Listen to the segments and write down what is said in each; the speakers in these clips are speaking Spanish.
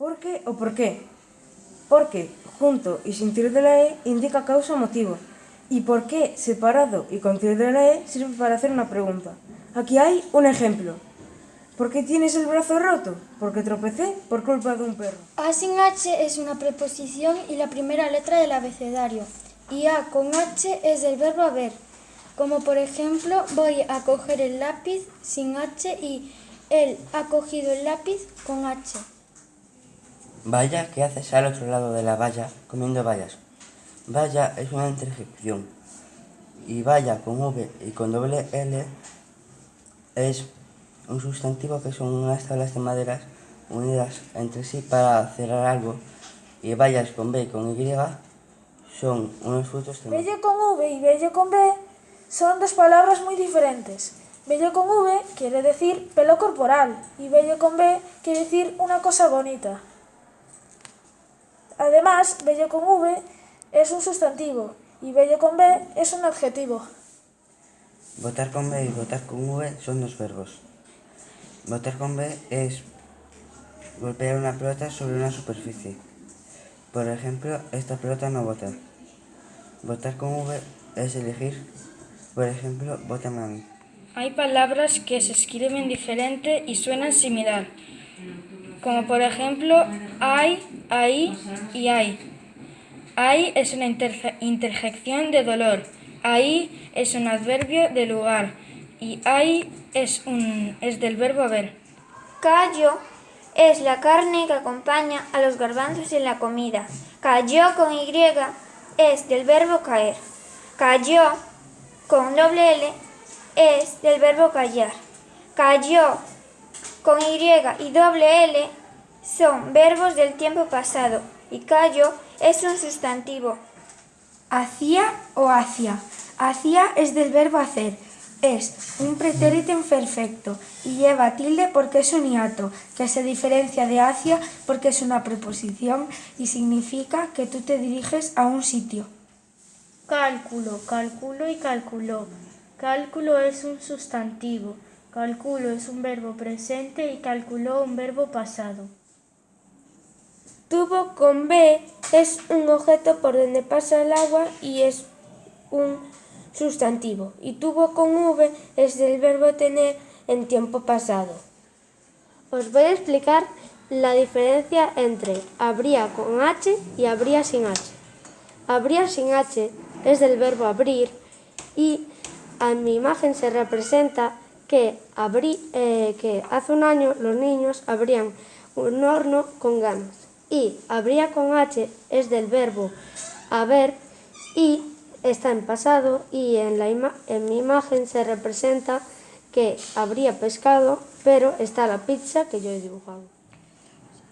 Por qué o por qué? Porque junto y sin tilde de la E indica causa o motivo. Y por qué separado y con tilde de la E sirve para hacer una pregunta. Aquí hay un ejemplo. ¿Por qué tienes el brazo roto? Porque tropecé por culpa de un perro. A sin H es una preposición y la primera letra del abecedario. Y A con H es del verbo haber. Como por ejemplo, voy a coger el lápiz sin H y él ha cogido el lápiz con H. Vaya, ¿qué haces al otro lado de la valla comiendo bayas? Vaya es una interjección. Y vaya con V y con doble L es un sustantivo que son unas tablas de maderas unidas entre sí para cerrar algo. Y vallas con B y con Y son unos frutos. Bello con V y bello con B son dos palabras muy diferentes. Bello con V quiere decir pelo corporal y bello con B quiere decir una cosa bonita. Además, bello con V es un sustantivo y bello con B es un adjetivo. Votar con B y votar con V son dos verbos. Votar con B es golpear una pelota sobre una superficie. Por ejemplo, esta pelota no vota. Votar con V es elegir, por ejemplo, vota a mí. Hay palabras que se escriben diferente y suenan similar, como por ejemplo hay, ahí y hay. Hay es una interjección de dolor, ahí es un adverbio de lugar y hay es, un, es del verbo haber. Callo es la carne que acompaña a los garbanzos en la comida. Cayó con Y es del verbo caer. Cayó con doble L es del verbo callar. Cayó con Y y doble L son verbos del tiempo pasado y callo es un sustantivo. Hacía o hacia. Hacía es del verbo hacer. Es un pretérito imperfecto y lleva tilde porque es un hiato, que se diferencia de hacia porque es una preposición y significa que tú te diriges a un sitio. Cálculo, cálculo y calculó. Cálculo es un sustantivo. Cálculo es un verbo presente y calculó un verbo pasado. Tubo con B es un objeto por donde pasa el agua y es un sustantivo. Y tubo con V es del verbo tener en tiempo pasado. Os voy a explicar la diferencia entre habría con H y habría sin H. Habría sin H es del verbo abrir y en mi imagen se representa que, eh, que hace un año los niños abrían un horno con ganas y habría con H es del verbo haber y está en pasado y en, la en mi imagen se representa que habría pescado, pero está la pizza que yo he dibujado.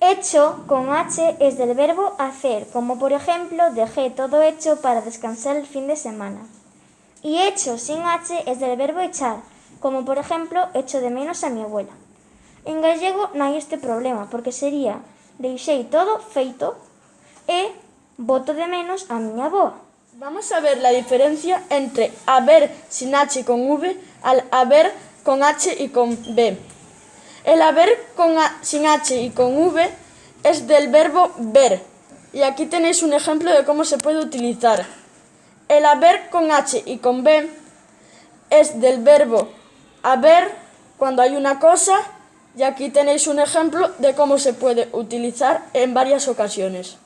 Hecho con H es del verbo hacer, como por ejemplo dejé todo hecho para descansar el fin de semana. Y hecho sin H es del verbo echar, como por ejemplo echo de menos a mi abuela. En gallego no hay este problema, porque sería deixei todo feito e voto de menos a miña boa. Vamos a ver la diferencia entre haber sin H con V al haber con H y con B. El haber con sin H y con V es del verbo ver. Y aquí tenéis un ejemplo de cómo se puede utilizar. El haber con H y con B es del verbo haber cuando hay una cosa y aquí tenéis un ejemplo de cómo se puede utilizar en varias ocasiones.